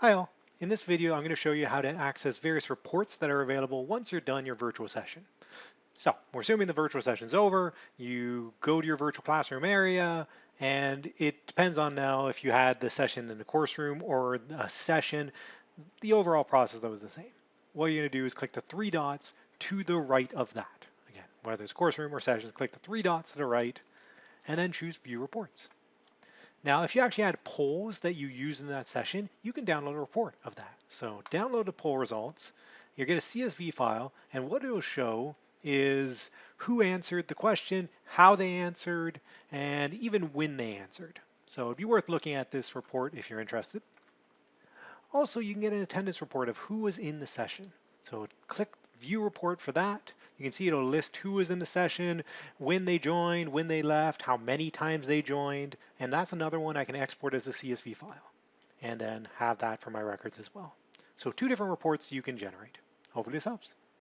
Hi all. In this video, I'm going to show you how to access various reports that are available once you're done your virtual session. So we're assuming the virtual session's over, you go to your virtual classroom area, and it depends on now if you had the session in the course room or a session, the overall process though is the same. What you're going to do is click the three dots to the right of that. Again, whether it's course room or session, click the three dots to the right, and then choose View Reports. Now, if you actually had polls that you use in that session, you can download a report of that. So download the poll results, you get a CSV file, and what it will show is who answered the question, how they answered, and even when they answered. So it'd be worth looking at this report if you're interested. Also, you can get an attendance report of who was in the session. So click view report for that. You can see it'll list who was in the session, when they joined, when they left, how many times they joined, and that's another one I can export as a CSV file and then have that for my records as well. So two different reports you can generate. Hopefully this helps.